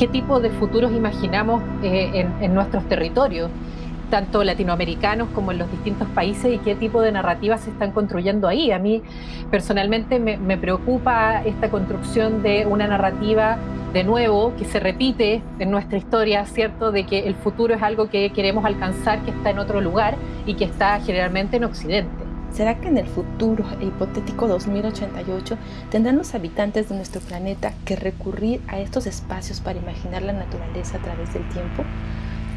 qué tipo de futuros imaginamos eh, en, nuestros territorios, tanto latinoamericanos como en los distintos países, y qué tipo de narrativas se están construyendo ahí. A mí personalmente me, preocupa esta construcción de una narrativa de nuevo que se repite en nuestra historia, ¿cierto? De que el futuro es algo que queremos alcanzar, que está en otro lugar y que está generalmente en Occidente. ¿Será que en el futuro e hipotético 2088 tendrán los habitantes de nuestro planeta que recurrir a estos espacios para imaginar la naturaleza a través del tiempo?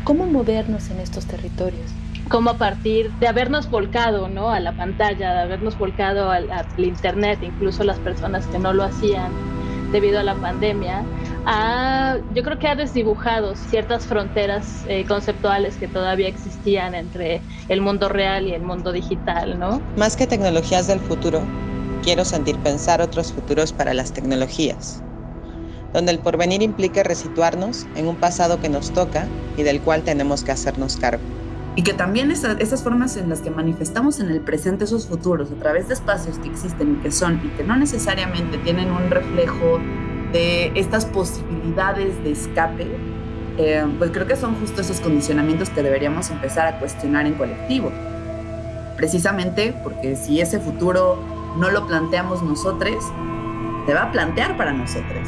¿Cómo movernos en estos territorios? Como a partir de habernos volcado ¿no? a la pantalla, de habernos volcado al, al Internet, incluso las personas que no lo hacían debido a la pandemia, yo creo que ha desdibujado ciertas fronteras eh, conceptuales que todavía existían entre el mundo real y el mundo digital, ¿no? Más que tecnologías del futuro, quiero sentir pensar otros futuros para las tecnologías, donde el porvenir implique resituarnos en un pasado que nos toca y del cual tenemos que hacernos cargo. Y que también esas formas en las que manifestamos en el presente esos futuros a través de espacios que existen y que son y que no necesariamente tienen un reflejo de estas posibilidades de escape, eh, pues creo que son justo esos condicionamientos que deberíamos empezar a cuestionar en colectivo. Precisamente porque si ese futuro no lo planteamos nosotros, se va a plantear para nosotros.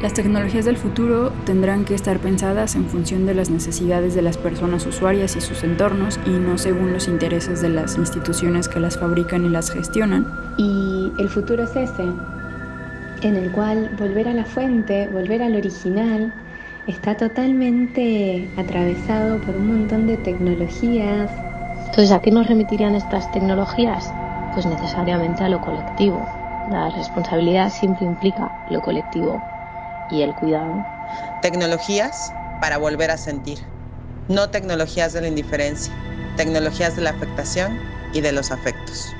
Las tecnologías del futuro tendrán que estar pensadas en función de las necesidades de las personas usuarias y sus entornos y no según los intereses de las instituciones que las fabrican y las gestionan. Y el futuro es ese, en el cual volver a la fuente, volver al original, está totalmente atravesado por un montón de tecnologías. Entonces, ¿a qué nos remitirían estas tecnologías? Pues necesariamente a lo colectivo. La responsabilidad siempre implica lo colectivo y el cuidado. Tecnologías para volver a sentir, no tecnologías de la indiferencia, tecnologías de la afectación y de los afectos.